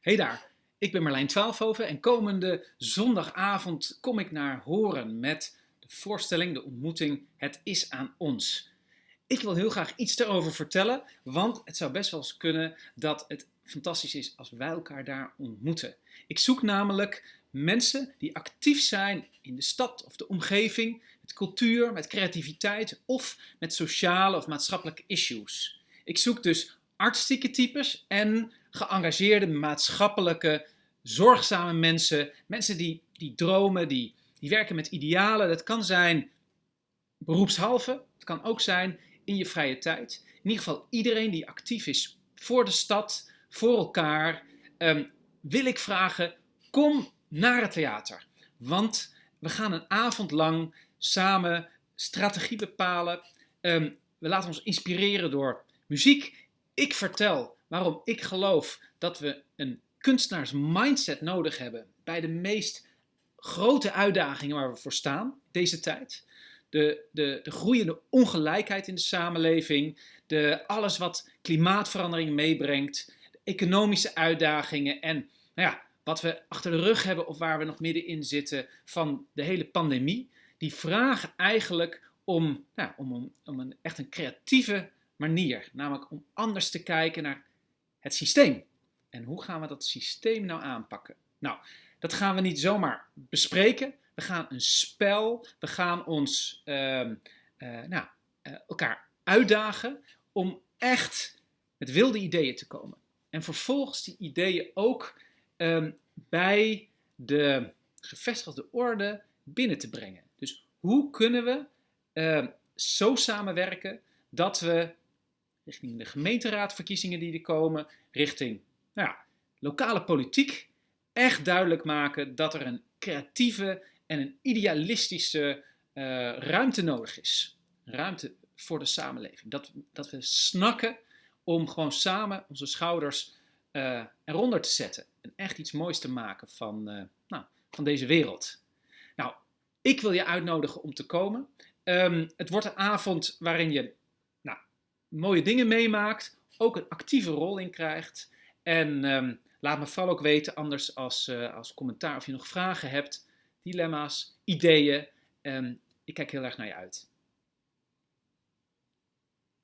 Hey daar, ik ben Marlijn Twaalfhoven en komende zondagavond kom ik naar Horen met de voorstelling, de ontmoeting Het is aan ons. Ik wil heel graag iets erover vertellen, want het zou best wel eens kunnen dat het fantastisch is als wij elkaar daar ontmoeten. Ik zoek namelijk mensen die actief zijn in de stad of de omgeving, met cultuur, met creativiteit of met sociale of maatschappelijke issues. Ik zoek dus artistieke types en geëngageerde, maatschappelijke, zorgzame mensen. Mensen die, die dromen, die, die werken met idealen. Dat kan zijn beroepshalve, het kan ook zijn in je vrije tijd. In ieder geval iedereen die actief is voor de stad, voor elkaar, ehm, wil ik vragen, kom naar het theater. Want we gaan een avond lang samen strategie bepalen. Um, we laten ons inspireren door muziek. Ik vertel waarom ik geloof dat we een kunstenaars mindset nodig hebben bij de meest grote uitdagingen waar we voor staan deze tijd. De, de, de groeiende ongelijkheid in de samenleving, de, alles wat klimaatverandering meebrengt, de economische uitdagingen en nou ja, wat we achter de rug hebben of waar we nog middenin zitten van de hele pandemie, die vragen eigenlijk om, nou, om, om, om een, echt een creatieve manier. Namelijk om anders te kijken naar het systeem. En hoe gaan we dat systeem nou aanpakken? Nou, dat gaan we niet zomaar bespreken. We gaan een spel, we gaan ons uh, uh, nou, uh, elkaar uitdagen om echt met wilde ideeën te komen. En vervolgens die ideeën ook um, bij de gevestigde orde binnen te brengen. Dus hoe kunnen we ehm, zo samenwerken dat we richting de gemeenteraadverkiezingen die er komen, richting nou ja, lokale politiek, echt duidelijk maken dat er een creatieve en een idealistische uh, ruimte nodig is. Ruimte voor de samenleving. Dat, dat we snakken om gewoon samen onze schouders uh, eronder te zetten. En echt iets moois te maken van, uh, nou, van deze wereld. Nou, ik wil je uitnodigen om te komen. Um, het wordt een avond waarin je mooie dingen meemaakt, ook een actieve rol in krijgt. En um, laat me vooral ook weten, anders als, uh, als commentaar, of je nog vragen hebt, dilemma's, ideeën. Um, ik kijk heel erg naar je uit.